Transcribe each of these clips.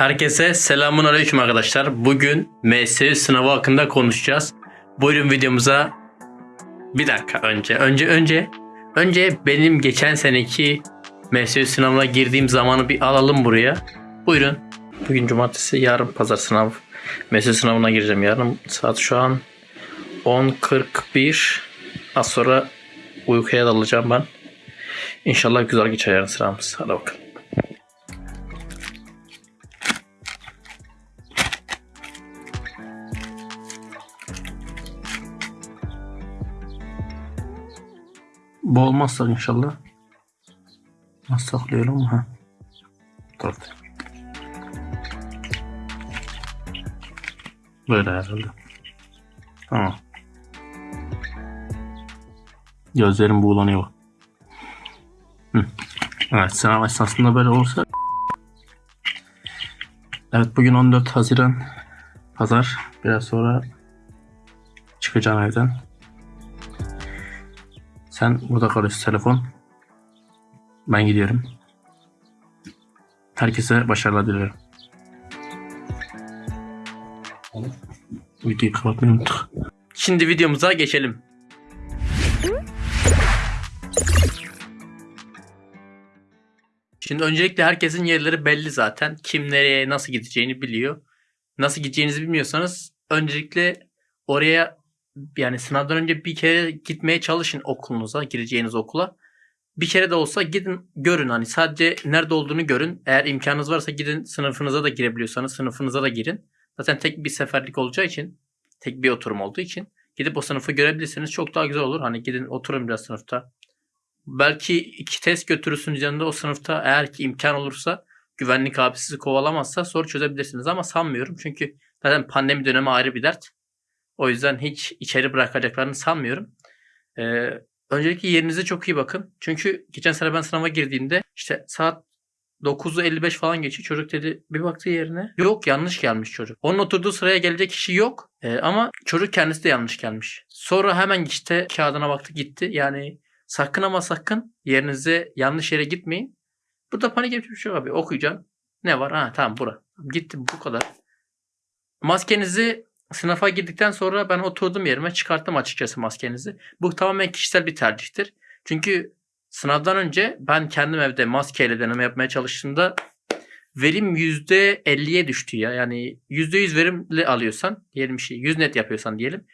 Herkese selamun aleyküm arkadaşlar. Bugün MSU sınavı hakkında konuşacağız. Buyurun videomuza. Bir dakika önce. Önce önce önce benim geçen seneki MSU sınavına girdiğim zamanı bir alalım buraya. Buyurun. Bugün cumartesi, yarın pazar sınav. MSU sınavına gireceğim yarın. Saat şu an 10.41. Az sonra uykuya dalacağım ben. İnşallah güzel geçer yarın sınavımız. Hadi bakalım. Bu olmazsa inşallah. Nasıl saklıyorum ha? Dur. Böyle herhalde. Tamam. Gözlerim buğulanıyor. Hı. Evet sınav esnasında böyle olursa Evet bugün 14 Haziran Pazar. Biraz sonra çıkacağım evden. Sen burada kalıyorsun telefon. Ben gidiyorum. Herkese başarılar dilerim. Videoyu kapatmayı unuttuk. Şimdi videomuza geçelim. Şimdi öncelikle herkesin yerleri belli zaten. Kim nereye nasıl gideceğini biliyor. Nasıl gideceğinizi bilmiyorsanız öncelikle oraya yani sınavdan önce bir kere gitmeye çalışın okulunuza, gireceğiniz okula. Bir kere de olsa gidin görün hani sadece nerede olduğunu görün. Eğer imkanınız varsa gidin sınıfınıza da girebiliyorsanız sınıfınıza da girin. Zaten tek bir seferlik olacağı için, tek bir oturum olduğu için gidip o sınıfı görebilirsiniz. Çok daha güzel olur. Hani gidin oturun biraz sınıfta. Belki iki test götürürsünüz yanında o sınıfta eğer ki imkan olursa güvenlik abi sizi kovalamazsa soru çözebilirsiniz ama sanmıyorum. Çünkü zaten pandemi dönemi ayrı bir dert. O yüzden hiç içeri bırakacaklarını sanmıyorum. Ee, öncelikle yerinize çok iyi bakın. Çünkü geçen sene ben sınava girdiğimde işte saat 9'u 55 falan geçiyor. Çocuk dedi bir baktı yerine. Yok yanlış gelmiş çocuk. Onun oturduğu sıraya gelecek kişi yok. Ee, ama çocuk kendisi de yanlış gelmiş. Sonra hemen işte kağıdına baktı gitti. Yani sakın ama sakın yerinize yanlış yere gitmeyin. Burada panik yapacak bir şey yok abi. Okuyacaksın. Ne var? Ha tamam bura. Gittim bu kadar. Maskenizi sınıfa girdikten sonra ben oturdum yerime çıkarttım açıkçası maskenizi. Bu tamamen kişisel bir tercihtir. Çünkü sınavdan önce ben kendim evde maskeyle deneme yapmaya çalıştığımda verim %50'ye düştü ya. Yani %100 verimli alıyorsan diyelim şey 100 net yapıyorsan diyelim.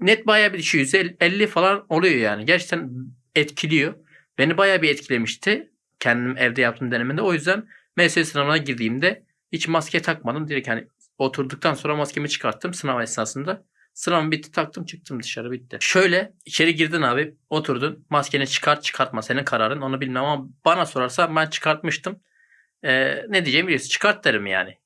Net bayağı bir düşüyor. %50 falan oluyor yani. Gerçekten etkiliyor. Beni bayağı bir etkilemişti. Kendim evde yaptığım denemede. O yüzden MS sınavına girdiğimde hiç maske takmadım. Direkt hani oturduktan sonra maskemi çıkarttım sınav esnasında. Sınavım bitti taktım çıktım dışarı bitti. Şöyle içeri girdin abi oturdun maskeni çıkart çıkartma senin kararın onu bilmem ama bana sorarsa ben çıkartmıştım. Ee, ne diyeceğimi biliyorsun çıkart derim yani.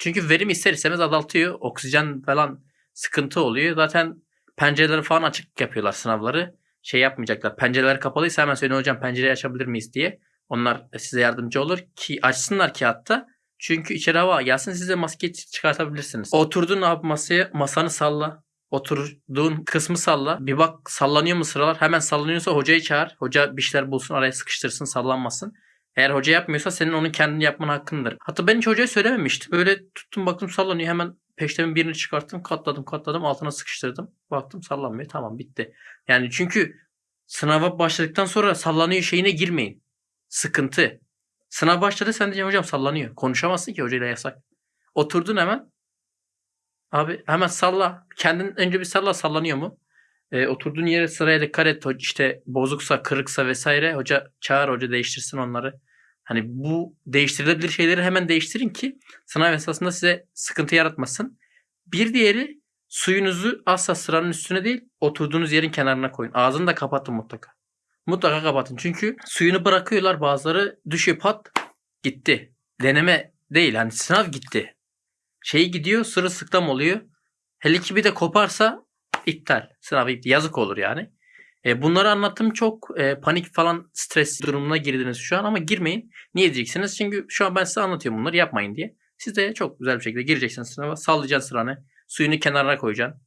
Çünkü verim ister istemez azaltıyor. Oksijen falan sıkıntı oluyor. Zaten pencereleri falan açık yapıyorlar sınavları. Şey yapmayacaklar. Pencereler kapalıysa hemen söyleyin hocam pencereyi açabilir miyiz diye. Onlar size yardımcı olur ki açsınlar ki hatta. Çünkü içeri hava gelsin siz de maske çıkartabilirsiniz. Oturdun abi masaya masanı salla. Oturduğun kısmı salla. Bir bak sallanıyor mu sıralar? Hemen sallanıyorsa hocayı çağır. Hoca bir şeyler bulsun araya sıkıştırsın sallanmasın. Eğer hoca yapmıyorsa senin onun kendini yapman hakkındır. Hatta ben hiç hocaya söylememiştim. Böyle tuttum baktım sallanıyor hemen peştemin birini çıkarttım katladım katladım altına sıkıştırdım. Baktım sallanmıyor tamam bitti. Yani çünkü sınava başladıktan sonra sallanıyor şeyine girmeyin. Sıkıntı. Sınav başladı sen diyeceksin hocam sallanıyor. Konuşamazsın ki hocayla yasak. Oturdun hemen. Abi hemen salla. Kendin önce bir salla sallanıyor mu? E, oturduğun yere sıraya dikkat et. İşte bozuksa, kırıksa vesaire hoca çağır hoca değiştirsin onları. Hani bu değiştirilebilir şeyleri hemen değiştirin ki sınav esasında size sıkıntı yaratmasın. Bir diğeri suyunuzu asla sıranın üstüne değil oturduğunuz yerin kenarına koyun. Ağzını da kapatın mutlaka. Mutlaka kapatın. Çünkü suyunu bırakıyorlar bazıları düşüyor pat gitti. Deneme değil hani sınav gitti. Şey gidiyor sırılsıklam oluyor. Hele ki bir de koparsa iptal. Sınav iptal. Yazık olur yani. E, bunları anlattım çok e, panik falan stres durumuna girdiniz şu an ama girmeyin. Niye diyeceksiniz? Çünkü şu an ben size anlatıyorum bunları yapmayın diye. Siz de çok güzel bir şekilde gireceksiniz sınava. Sallayacaksın sıranı. Suyunu kenara koyacaksın.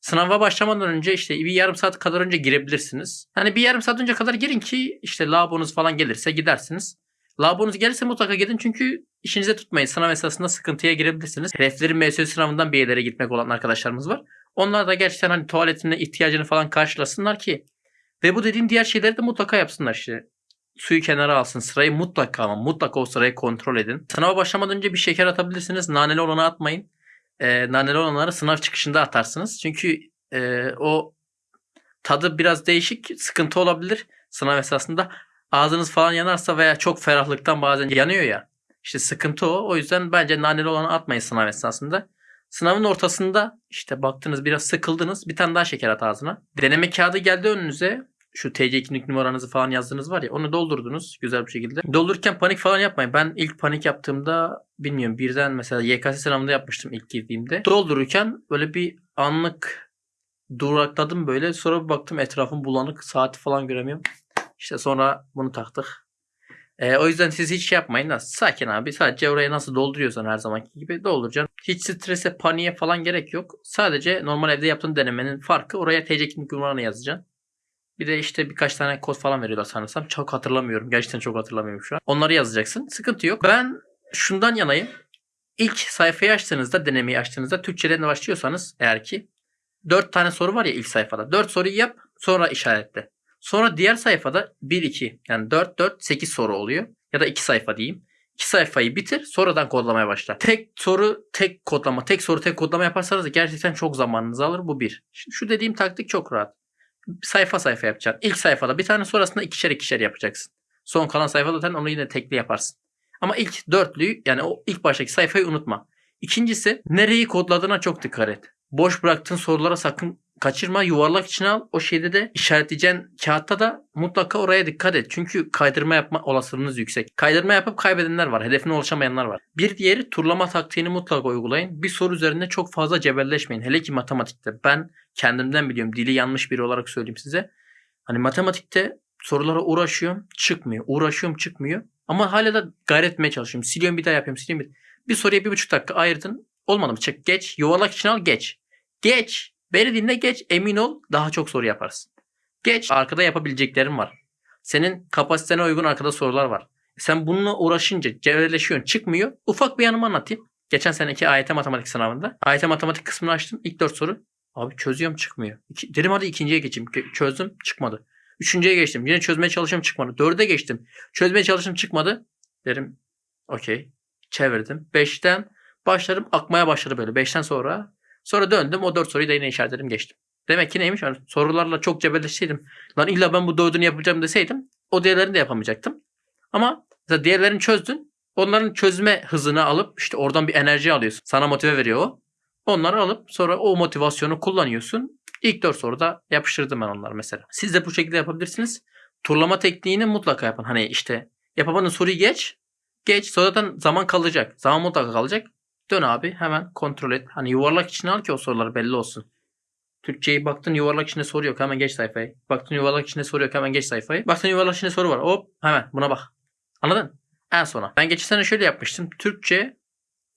Sınava başlamadan önce işte bir yarım saat kadar önce girebilirsiniz. Hani bir yarım saat önce kadar girin ki işte labonuz falan gelirse gidersiniz. Labonuz gelirse mutlaka gidin çünkü İşinize tutmayın. Sınav esasında sıkıntıya girebilirsiniz. Hedefleri MSÜ sınavından bir yerlere gitmek olan arkadaşlarımız var. Onlar da gerçekten hani tuvaletine ihtiyacını falan karşılasınlar ki ve bu dediğim diğer şeyleri de mutlaka yapsınlar işte. Suyu kenara alsın. Sırayı mutlaka ama mutlaka o sırayı kontrol edin. Sınava başlamadan önce bir şeker atabilirsiniz. Naneli olanı atmayın. Ee, naneli olanları sınav çıkışında atarsınız. Çünkü e, o tadı biraz değişik. Sıkıntı olabilir sınav esasında. Ağzınız falan yanarsa veya çok ferahlıktan bazen yanıyor ya. İşte sıkıntı o. O yüzden bence naneli olanı atmayın sınav esasında. Sınavın ortasında işte baktınız biraz sıkıldınız bir tane daha şeker at ağzına. Deneme kağıdı geldi önünüze. Şu TC kimlik numaranızı falan yazdınız var ya onu doldurdunuz güzel bir şekilde. Doldururken panik falan yapmayın. Ben ilk panik yaptığımda bilmiyorum birden mesela YKS sınavında yapmıştım ilk girdiğimde. Doldururken böyle bir anlık durakladım böyle. Sonra bir baktım etrafım bulanık saati falan göremiyorum. İşte sonra bunu taktık. Ee, o yüzden siz hiç şey yapmayın sakin abi. Sadece oraya nasıl dolduruyorsan her zamanki gibi dolduracaksın. Hiç strese, paniğe falan gerek yok. Sadece normal evde yaptığın denemenin farkı oraya TC kimlik numaranı yazacaksın. Bir de işte birkaç tane kod falan veriyorlar sanırsam. Çok hatırlamıyorum. Gerçekten çok hatırlamıyorum şu an. Onları yazacaksın. Sıkıntı yok. Ben şundan yanayım. İlk sayfayı açtığınızda, denemeyi açtığınızda Türkçeden başlıyorsanız eğer ki 4 tane soru var ya ilk sayfada. 4 soruyu yap sonra işaretle. Sonra diğer sayfada 1 2 yani 4 4 8 soru oluyor ya da 2 sayfa diyeyim. 2 sayfayı bitir sonradan kodlamaya başla. Tek soru tek kodlama, tek soru tek kodlama yaparsanız gerçekten çok zamanınızı alır bu bir. Şimdi şu dediğim taktik çok rahat. Sayfa sayfa yapacaksın. İlk sayfada bir tane sonrasında ikişer ikişer yapacaksın. Son kalan sayfada zaten onu yine tekli yaparsın. Ama ilk dörtlüyü yani o ilk baştaki sayfayı unutma. İkincisi nereyi kodladığına çok dikkat et. Boş bıraktığın sorulara sakın kaçırma. Yuvarlak içine al. O şeyde de işaretleyeceğin kağıtta da mutlaka oraya dikkat et. Çünkü kaydırma yapma olasılığınız yüksek. Kaydırma yapıp kaybedenler var. Hedefine ulaşamayanlar var. Bir diğeri turlama taktiğini mutlaka uygulayın. Bir soru üzerinde çok fazla cebelleşmeyin. Hele ki matematikte. Ben kendimden biliyorum. Dili yanlış biri olarak söyleyeyim size. Hani matematikte sorulara uğraşıyorum. Çıkmıyor. Uğraşıyorum çıkmıyor. Ama hala da gayret etmeye çalışıyorum. Siliyorum bir daha yapıyorum. Siliyorum bir Bir soruya bir buçuk dakika ayırdın. Olmadı mı? Çık geç. Yuvarlak içine al geç. Geç. Beni dinle geç. Emin ol daha çok soru yaparsın. Geç. Arkada yapabileceklerin var. Senin kapasitene uygun arkada sorular var. Sen bununla uğraşınca cevherleşiyorsun çıkmıyor. Ufak bir yanımı anlatayım. Geçen seneki AYT matematik sınavında. AYT matematik kısmını açtım. İlk dört soru. Abi çözüyorum çıkmıyor. İki, dedim hadi ikinciye geçeyim. Çözdüm çıkmadı. Üçüncüye geçtim. Yine çözmeye çalışıyorum çıkmadı. Dörde geçtim. Çözmeye çalıştım çıkmadı. Derim okey. Çevirdim. Beşten başlarım akmaya başladı böyle. Beşten sonra Sonra döndüm o dört soruyu da yine işaretledim geçtim. Demek ki neymiş? Yani sorularla çok cebelleşseydim. Lan illa ben bu dördünü yapacağım deseydim o diğerlerini de yapamayacaktım. Ama diğerlerini çözdün. Onların çözme hızını alıp işte oradan bir enerji alıyorsun. Sana motive veriyor o. Onları alıp sonra o motivasyonu kullanıyorsun. İlk dört soruda yapıştırdım ben onları mesela. Siz de bu şekilde yapabilirsiniz. Turlama tekniğini mutlaka yapın. Hani işte yapamadığın soruyu geç. Geç. Sonradan zaman kalacak. Zaman mutlaka kalacak. Dön abi hemen kontrol et. Hani yuvarlak içine al ki o sorular belli olsun. Türkçeyi baktın yuvarlak içinde soru yok hemen geç sayfayı. Baktın yuvarlak içinde soru yok hemen geç sayfayı. Baktın yuvarlak içinde soru var hop hemen buna bak. Anladın? En sona. Ben geçen sene şöyle yapmıştım. Türkçe,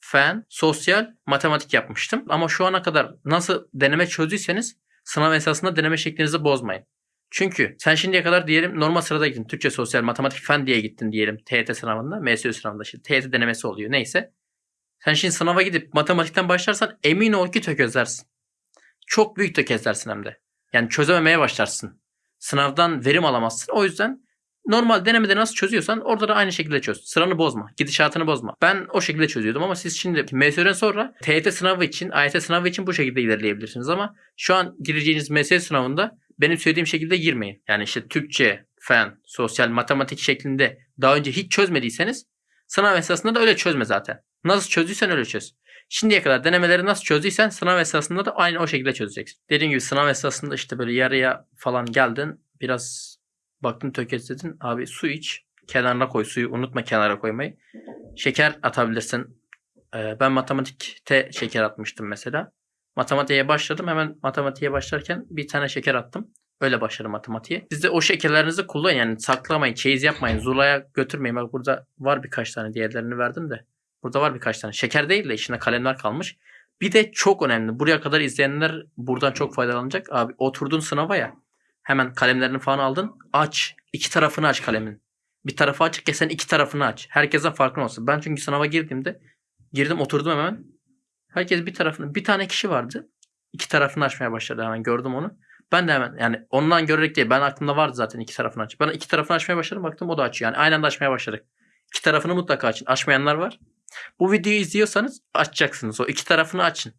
fen, sosyal, matematik yapmıştım. Ama şu ana kadar nasıl deneme çözdüyseniz sınav esasında deneme şeklinizi bozmayın. Çünkü sen şimdiye kadar diyelim normal sırada gittin. Türkçe, sosyal, matematik, fen diye gittin diyelim TYT sınavında. MSÜ sınavında şimdi TYT denemesi oluyor. Neyse. Sen şimdi sınava gidip matematikten başlarsan emin ol ki tökezlersin. Çok büyük tökezlersin hem de. Yani çözememeye başlarsın. Sınavdan verim alamazsın. O yüzden normal denemede nasıl çözüyorsan orada da aynı şekilde çöz. Sıranı bozma. Gidişatını bozma. Ben o şekilde çözüyordum ama siz şimdi MSÜ'den sonra TYT sınavı için, AYT sınavı için bu şekilde ilerleyebilirsiniz ama şu an gireceğiniz MSÜ sınavında benim söylediğim şekilde girmeyin. Yani işte Türkçe, fen, sosyal, matematik şeklinde daha önce hiç çözmediyseniz sınav esasında da öyle çözme zaten. Nasıl çözdüysen öyle çöz. Şimdiye kadar denemeleri nasıl çözdüysen sınav esasında da aynı o şekilde çözeceksin. Dediğim gibi sınav esasında işte böyle yarıya falan geldin. Biraz baktın tökezledin. Abi su iç. Kenarına koy suyu. Unutma kenara koymayı. Şeker atabilirsin. Ee, ben matematikte şeker atmıştım mesela. Matematiğe başladım. Hemen matematiğe başlarken bir tane şeker attım. Öyle başladım matematiğe. Siz de o şekerlerinizi kullanın. Yani saklamayın. Çeyiz yapmayın. Zula'ya götürmeyin. Bak burada var birkaç tane diğerlerini verdim de. Burada var birkaç tane. Şeker değil de içinde kalemler kalmış. Bir de çok önemli. Buraya kadar izleyenler buradan çok faydalanacak. Abi oturdun sınava ya. Hemen kalemlerini falan aldın. Aç. iki tarafını aç kalemin. bir tarafı açık ya sen iki tarafını aç. Herkesten farkın olsun. Ben çünkü sınava girdiğimde girdim oturdum hemen. Herkes bir tarafını bir tane kişi vardı. İki tarafını açmaya başladı hemen gördüm onu. Ben de hemen yani ondan görerek değil ben aklımda vardı zaten iki tarafını aç. Ben iki tarafını açmaya başladım baktım o da açıyor. Yani aynı anda açmaya başladık. İki tarafını mutlaka açın. Açmayanlar var. Bu videoyu izliyorsanız açacaksınız. O iki tarafını açın.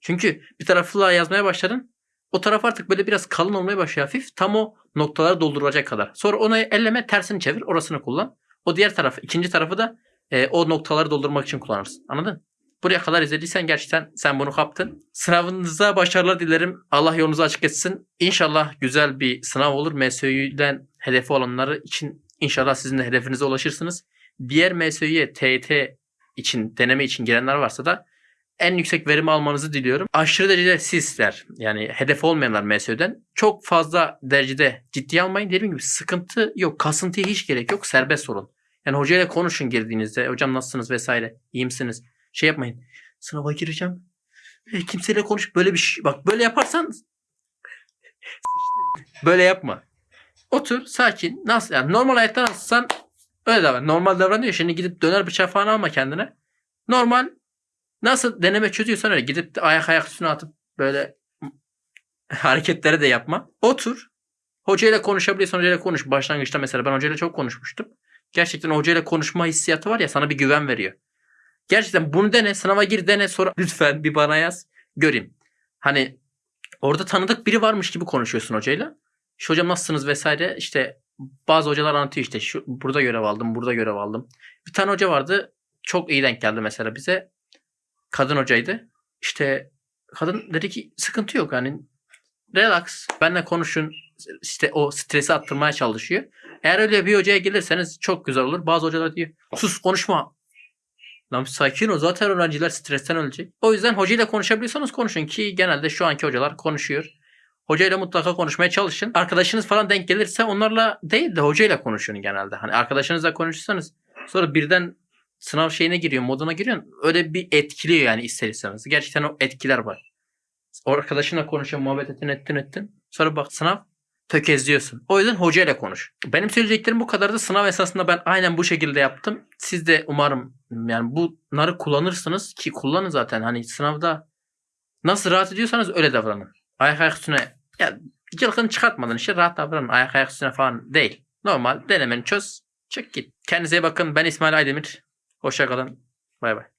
Çünkü bir tarafla yazmaya başladın. O taraf artık böyle biraz kalın olmaya başlıyor hafif. Tam o noktaları dolduracak kadar. Sonra onu elleme tersini çevir orasını kullan. O diğer tarafı ikinci tarafı da e, o noktaları doldurmak için kullanırsın. Anladın? Buraya kadar izlediysen gerçekten sen bunu kaptın. Sınavınıza başarılar dilerim. Allah yolunuzu açık etsin. İnşallah güzel bir sınav olur. MSÜ'den hedefi olanları için inşallah sizin de hedefinize ulaşırsınız. Diğer MSÜ'ye TYT için, deneme için girenler varsa da en yüksek verimi almanızı diliyorum. Aşırı derecede sizler yani hedef olmayanlar MSÜ'den çok fazla derecede ciddiye almayın. Dediğim gibi sıkıntı yok. Kasıntıya hiç gerek yok. Serbest olun. Yani hocayla konuşun girdiğinizde. Hocam nasılsınız vesaire. İyi misiniz? Şey yapmayın. Sınava gireceğim. E, kimseyle konuş. Böyle bir şey. Bak böyle yaparsan böyle yapma. Otur sakin. Nasıl yani normal hayatta nasılsan öyle davran. Normal davranıyor. Şimdi gidip döner bıçağı falan alma kendine. Normal nasıl deneme çözüyorsan öyle gidip de ayak ayak üstüne atıp böyle hareketleri de yapma. Otur. Hocayla konuşabiliyorsan hocayla konuş. Başlangıçta mesela ben hocayla çok konuşmuştum. Gerçekten hocayla konuşma hissiyatı var ya sana bir güven veriyor. Gerçekten bunu dene. Sınava gir dene sonra lütfen bir bana yaz. Göreyim. Hani orada tanıdık biri varmış gibi konuşuyorsun hocayla. İşte hocam nasılsınız vesaire. İşte bazı hocalar anlatıyor işte şu burada görev aldım, burada görev aldım. Bir tane hoca vardı. Çok iyi denk geldi mesela bize. Kadın hocaydı. İşte kadın dedi ki sıkıntı yok hani relax benle konuşun işte o stresi attırmaya çalışıyor. Eğer öyle bir hocaya gelirseniz çok güzel olur. Bazı hocalar diyor sus konuşma. Lan sakin ol zaten öğrenciler stresten ölecek. O yüzden hocayla konuşabiliyorsanız konuşun ki genelde şu anki hocalar konuşuyor. Hocayla mutlaka konuşmaya çalışın. Arkadaşınız falan denk gelirse onlarla değil de hocayla konuşun genelde. Hani arkadaşınızla konuşursanız sonra birden sınav şeyine giriyor, moduna giriyor. Öyle bir etkiliyor yani ister istemez. Gerçekten o etkiler var. Arkadaşınla konuşuyorsun, muhabbet ettin, ettin, ettin. Sonra bak sınav tökezliyorsun. O yüzden hocayla konuş. Benim söyleyeceklerim bu kadardı. Sınav esasında ben aynen bu şekilde yaptım. Siz de umarım yani bunları kullanırsınız ki kullanın zaten. Hani sınavda nasıl rahat ediyorsanız öyle davranın. Ayak ayak üstüne ya cılkını çıkartmadan işte rahat davranın. Ayak ayak üstüne falan değil. Normal denemeni çöz. Çık git. Kendinize bakın. Ben İsmail Aydemir. Hoşça kalın. Bay bay.